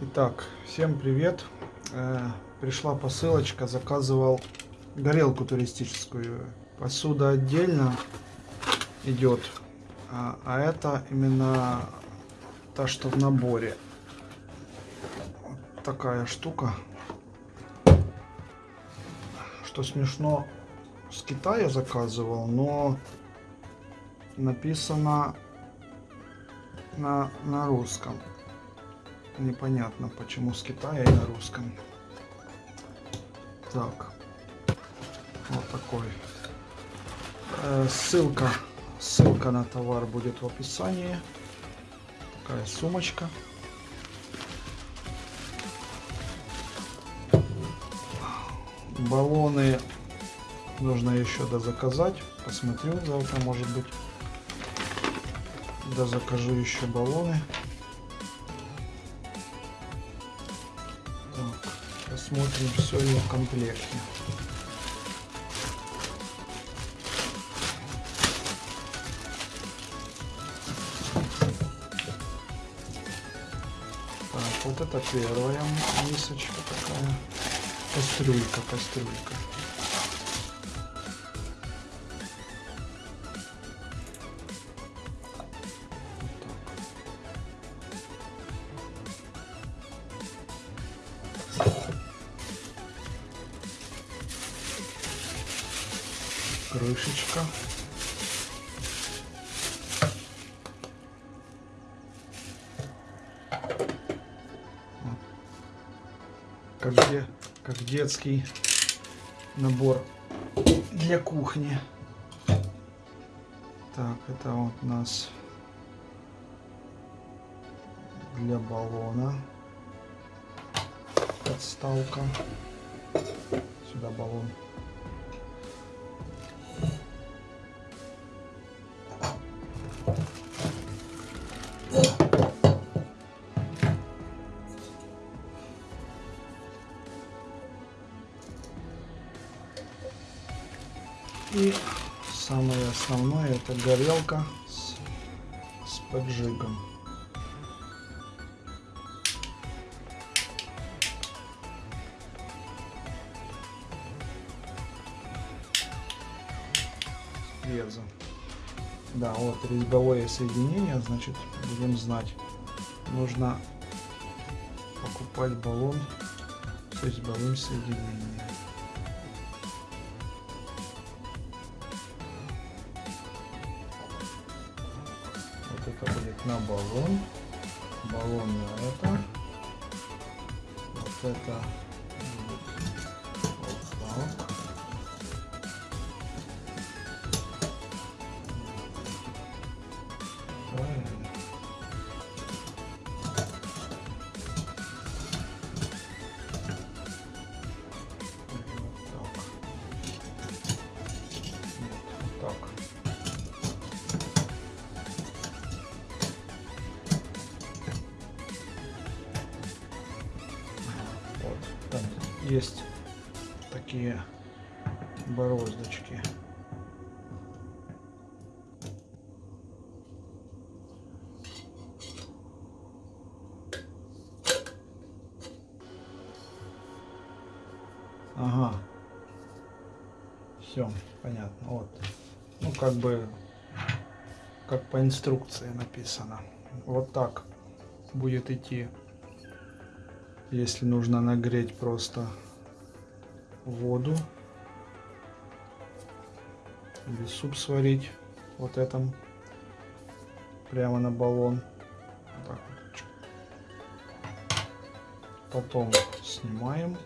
Итак, всем привет. Э, пришла посылочка, заказывал горелку туристическую. Посуда отдельно идет, а, а это именно та, что в наборе. Вот такая штука. Что смешно, с Китая заказывал, но написано на, на русском. Непонятно, почему с Китая и на русском. Так. Вот такой. Э, ссылка, ссылка на товар будет в описании. Такая сумочка. Баллоны нужно еще дозаказать. Посмотрю завтра, может быть. Да закажу еще баллоны. Посмотрим, все ли в комплекте. Так, вот это первая мисочка такая. Кастрюлька, кастрюлька. Крышечка. Как, де, как детский набор для кухни. Так, это вот у нас для баллона подставка. Сюда баллон. Самое основное это горелка с, с поджигом. Реза. Да, вот резьбовое соединение, значит, будем знать. Нужно покупать баллон с резьбовым соединением. Это будет на баллон. Баллон на это. Вот это есть такие бороздочки. Ага. Все, понятно. Вот. Ну, как бы, как по инструкции написано. Вот так будет идти если нужно нагреть просто воду или суп сварить вот этом прямо на баллон. Так потом снимаем.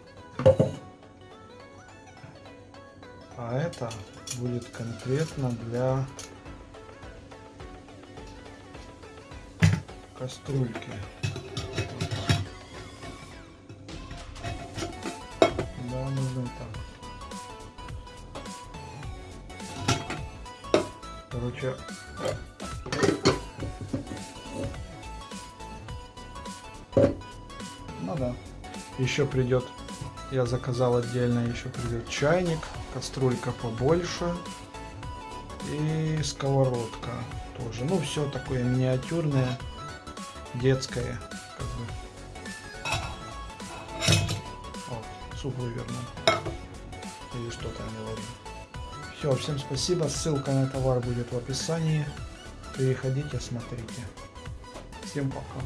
А это будет конкретно для кастрюльки Короче, ну да, еще придет Я заказал отдельно еще придет чайник, кастрюлька побольше и сковородка тоже. Ну, все такое миниатюрное, детское. Как бы. Вот, суп вывернул. Или что там говорил. Все, всем спасибо. Ссылка на товар будет в описании. Переходите, смотрите. Всем пока.